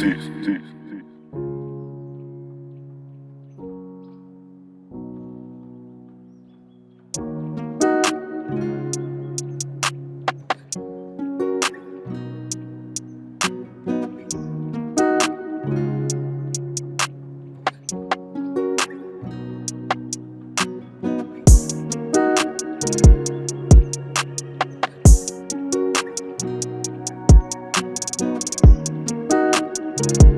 this, this. You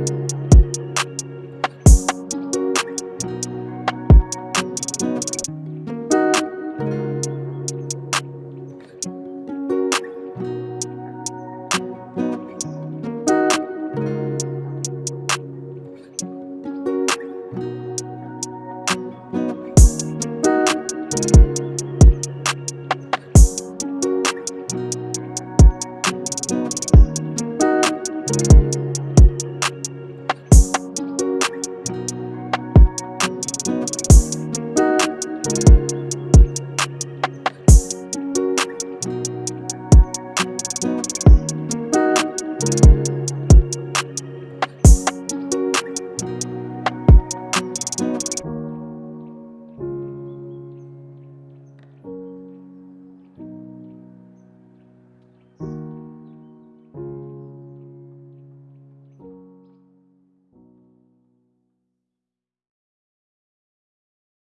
Thank